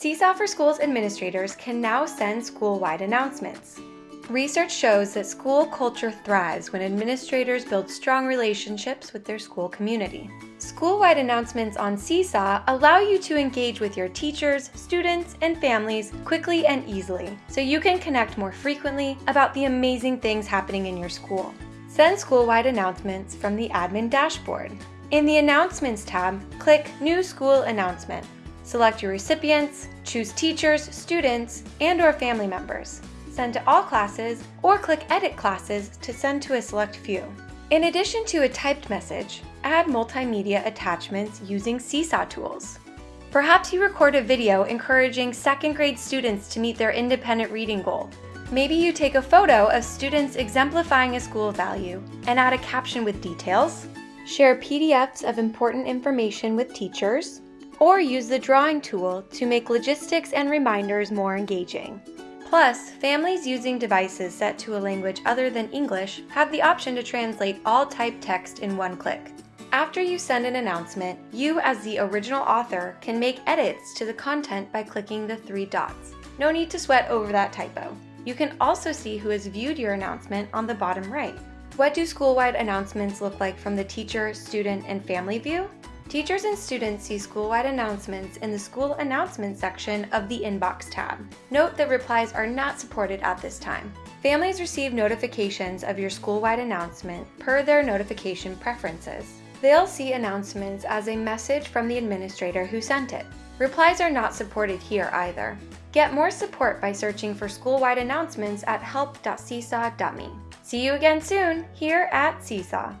Seesaw for Schools administrators can now send school-wide announcements. Research shows that school culture thrives when administrators build strong relationships with their school community. School-wide announcements on Seesaw allow you to engage with your teachers, students, and families quickly and easily, so you can connect more frequently about the amazing things happening in your school. Send school-wide announcements from the admin dashboard. In the Announcements tab, click New School Announcement. Select your recipients, choose teachers, students, and or family members send to all classes, or click Edit Classes to send to a select few. In addition to a typed message, add multimedia attachments using Seesaw tools. Perhaps you record a video encouraging second grade students to meet their independent reading goal. Maybe you take a photo of students exemplifying a school value and add a caption with details, share PDFs of important information with teachers, or use the drawing tool to make logistics and reminders more engaging. Plus, families using devices set to a language other than English have the option to translate all typed text in one click. After you send an announcement, you as the original author can make edits to the content by clicking the three dots. No need to sweat over that typo. You can also see who has viewed your announcement on the bottom right. What do school-wide announcements look like from the teacher, student, and family view? Teachers and students see school-wide announcements in the School Announcements section of the Inbox tab. Note that replies are not supported at this time. Families receive notifications of your school-wide announcement per their notification preferences. They'll see announcements as a message from the administrator who sent it. Replies are not supported here either. Get more support by searching for school-wide announcements at help.seesaw.me. See you again soon here at Seesaw.